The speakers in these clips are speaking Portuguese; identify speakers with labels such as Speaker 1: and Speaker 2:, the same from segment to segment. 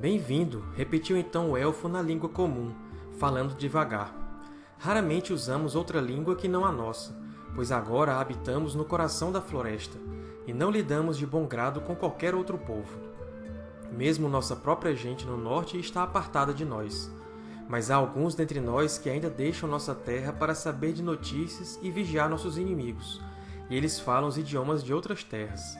Speaker 1: Bem-vindo! repetiu então o Elfo na língua comum, falando devagar. Raramente usamos outra língua que não a nossa, pois agora habitamos no coração da floresta, e não lidamos de bom grado com qualquer outro povo. Mesmo nossa própria gente no norte está apartada de nós. Mas há alguns dentre nós que ainda deixam nossa terra para saber de notícias e vigiar nossos inimigos, e eles falam os idiomas de outras terras.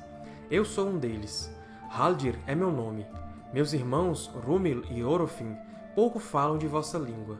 Speaker 1: Eu sou um deles. Haldir é meu nome. Meus irmãos, Rúmil e Orofin, pouco falam de vossa língua.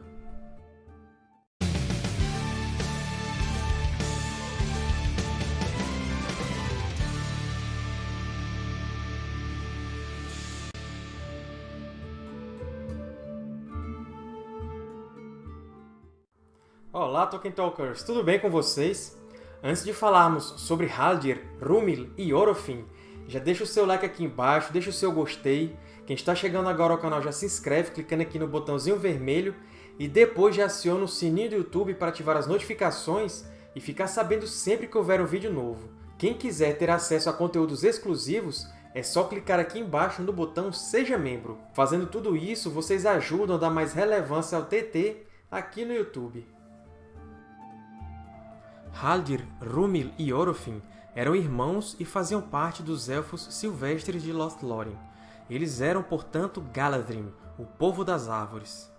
Speaker 1: Olá, Tolkien Talkers! Tudo bem com vocês? Antes de falarmos sobre Haldir, Rúmil e Orofin, já deixa o seu like aqui embaixo, deixa o seu gostei. Quem está chegando agora ao canal já se inscreve clicando aqui no botãozinho vermelho e depois já aciona o sininho do YouTube para ativar as notificações e ficar sabendo sempre que houver um vídeo novo. Quem quiser ter acesso a conteúdos exclusivos, é só clicar aqui embaixo no botão Seja Membro. Fazendo tudo isso, vocês ajudam a dar mais relevância ao TT aqui no YouTube. Haldir, Rúmil e Orofin eram irmãos e faziam parte dos Elfos Silvestres de Lothlórien. Eles eram, portanto, Galadhrim, o Povo das Árvores.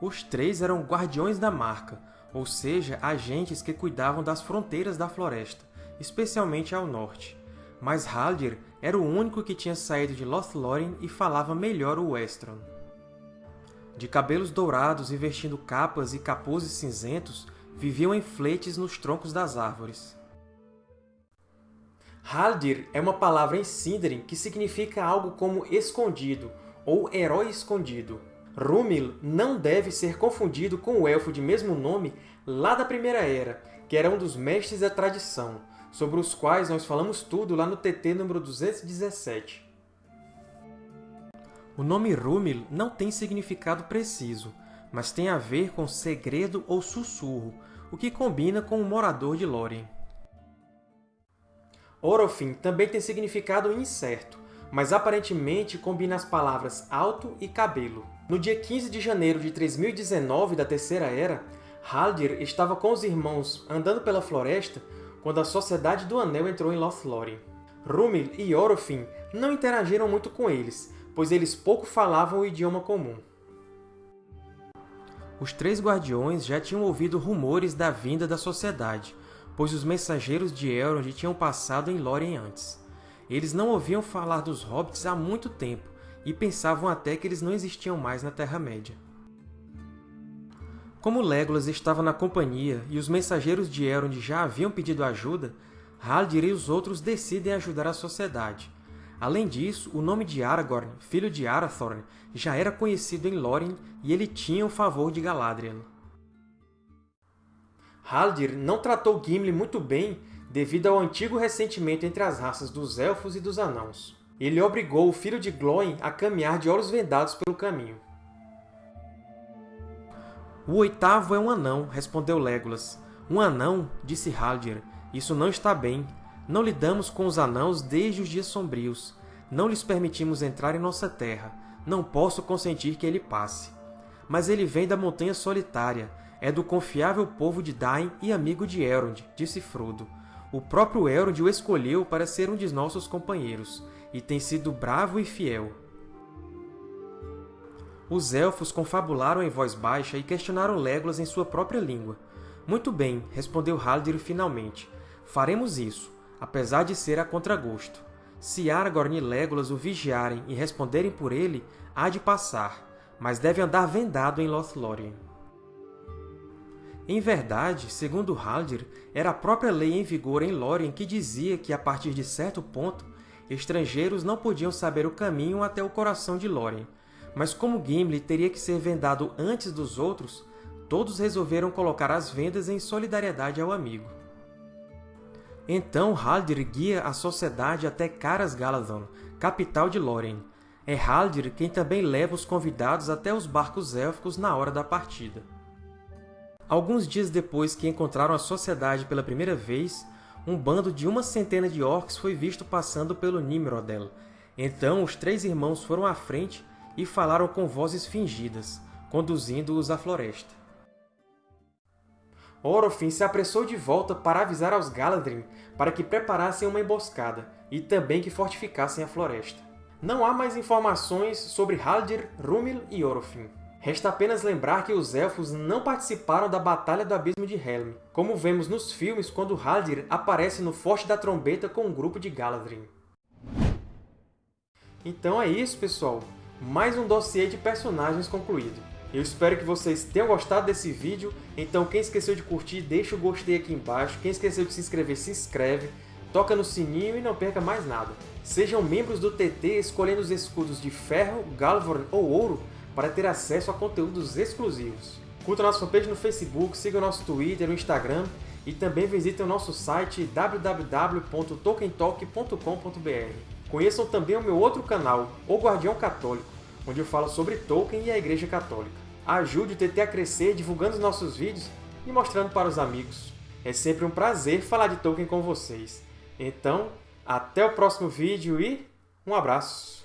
Speaker 1: Os três eram Guardiões da Marca, ou seja, agentes que cuidavam das fronteiras da floresta, especialmente ao norte. Mas Haldir era o único que tinha saído de Lothlórien e falava melhor o Westron. De cabelos dourados e vestindo capas e capuzes cinzentos, viviam em fletes nos troncos das árvores. Haldir é uma palavra em Sindarin que significa algo como escondido, ou herói escondido. Rúmil não deve ser confundido com o elfo de mesmo nome lá da Primeira Era, que era um dos mestres da tradição, sobre os quais nós falamos tudo lá no TT número 217. O nome Rúmil não tem significado preciso, mas tem a ver com segredo ou sussurro, o que combina com o morador de Lórien. Orofin também tem significado incerto, mas aparentemente combina as palavras alto e cabelo. No dia 15 de janeiro de 3019 da Terceira Era, Haldir estava com os irmãos andando pela floresta quando a Sociedade do Anel entrou em Lothlórien. Rúmil e Orofin não interagiram muito com eles, pois eles pouco falavam o idioma comum. Os três Guardiões já tinham ouvido rumores da vinda da Sociedade, pois os mensageiros de Elrond tinham passado em Lórien antes. Eles não ouviam falar dos Hobbits há muito tempo, e pensavam até que eles não existiam mais na Terra-média. Como Legolas estava na companhia e os mensageiros de Elrond já haviam pedido ajuda, Haldir e os outros decidem ajudar a Sociedade, Além disso, o nome de Aragorn, filho de Arathorn, já era conhecido em Lórien e ele tinha o favor de Galadriel. Haldir não tratou Gimli muito bem devido ao antigo ressentimento entre as raças dos Elfos e dos Anãos. Ele obrigou o filho de Glóin a caminhar de olhos vendados pelo caminho. O oitavo é um anão, respondeu Legolas. Um anão, disse Haldir. Isso não está bem. Não lidamos com os anãos desde os dias sombrios. Não lhes permitimos entrar em nossa terra. Não posso consentir que ele passe. Mas ele vem da Montanha Solitária. É do confiável povo de Dain e amigo de Elrond, disse Frodo. O próprio Elrond o escolheu para ser um de nossos companheiros, e tem sido bravo e fiel. Os Elfos confabularam em voz baixa e questionaram Legolas em sua própria língua. Muito bem, respondeu Haldir finalmente. Faremos isso apesar de ser a contragosto. Se Aragorn e Legolas o vigiarem e responderem por ele, há de passar, mas deve andar vendado em Lothlórien. Em verdade, segundo Haldir, era a própria lei em vigor em Lórien que dizia que, a partir de certo ponto, estrangeiros não podiam saber o caminho até o coração de Lórien. Mas como Gimli teria que ser vendado antes dos outros, todos resolveram colocar as vendas em solidariedade ao amigo. Então Haldir guia a sociedade até Caras Galadhon, capital de Lórien. É Haldir quem também leva os convidados até os barcos élficos na hora da partida. Alguns dias depois que encontraram a sociedade pela primeira vez, um bando de uma centena de orcs foi visto passando pelo Nimrodel. Então os três irmãos foram à frente e falaram com vozes fingidas, conduzindo-os à floresta. Orofin se apressou de volta para avisar aos Galadrim para que preparassem uma emboscada e também que fortificassem a floresta. Não há mais informações sobre Haldir, Rúmil e Orofin. Resta apenas lembrar que os Elfos não participaram da Batalha do Abismo de Helm, como vemos nos filmes quando Haldir aparece no Forte da Trombeta com um grupo de Galadrim. Então é isso, pessoal! Mais um dossiê de personagens concluído. Eu espero que vocês tenham gostado desse vídeo, então quem esqueceu de curtir, deixa o gostei aqui embaixo, quem esqueceu de se inscrever, se inscreve, toca no sininho e não perca mais nada. Sejam membros do TT escolhendo os escudos de ferro, galvorn ou ouro para ter acesso a conteúdos exclusivos. Curta nossa fanpage no Facebook, siga nosso Twitter, no Instagram e também visitem o nosso site www.tolkientalk.com.br. Conheçam também o meu outro canal, O Guardião Católico, onde eu falo sobre Tolkien e a Igreja Católica. Ajude o TT a crescer divulgando os nossos vídeos e mostrando para os amigos. É sempre um prazer falar de Tolkien com vocês. Então, até o próximo vídeo e um abraço!